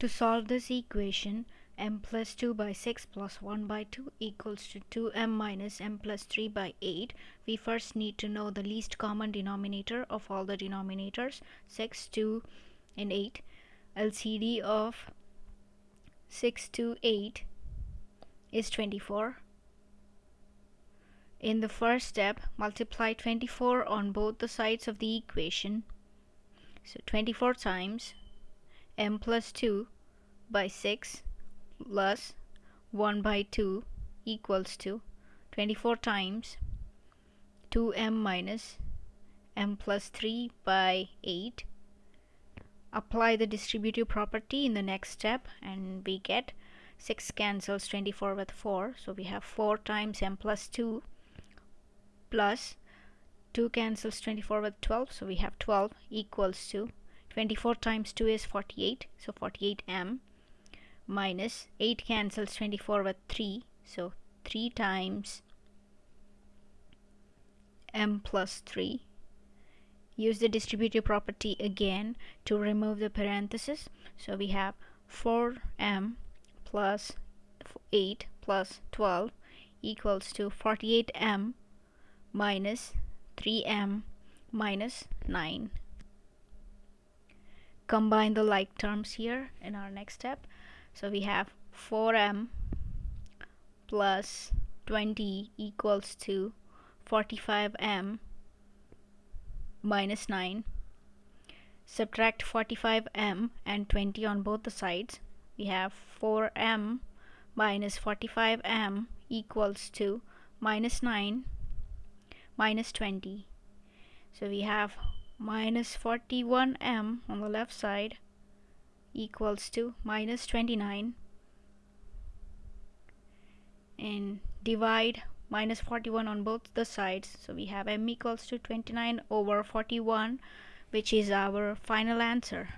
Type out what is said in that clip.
To solve this equation, m plus 2 by 6 plus 1 by 2 equals to 2m minus m plus 3 by 8. We first need to know the least common denominator of all the denominators 6, 2 and 8. LCD of 6 to 8 is 24. In the first step, multiply 24 on both the sides of the equation. So 24 times m plus 2 by 6 plus 1 by 2 equals to 24 times 2m minus m plus 3 by 8 apply the distributive property in the next step and we get 6 cancels 24 with 4 so we have 4 times m plus 2 plus 2 cancels 24 with 12 so we have 12 equals to 24 times 2 is 48 so 48m minus 8 cancels 24 with 3 so 3 times m plus 3 use the distributive property again to remove the parenthesis. So we have 4m plus 8 plus 12 equals to 48m minus 3m minus 9 combine the like terms here in our next step. So we have 4m plus 20 equals to 45m minus 9 subtract 45m and 20 on both the sides. We have 4m minus 45m equals to minus 9 minus 20 so we have minus 41m on the left side equals to minus 29 and divide minus 41 on both the sides. So we have m equals to 29 over 41 which is our final answer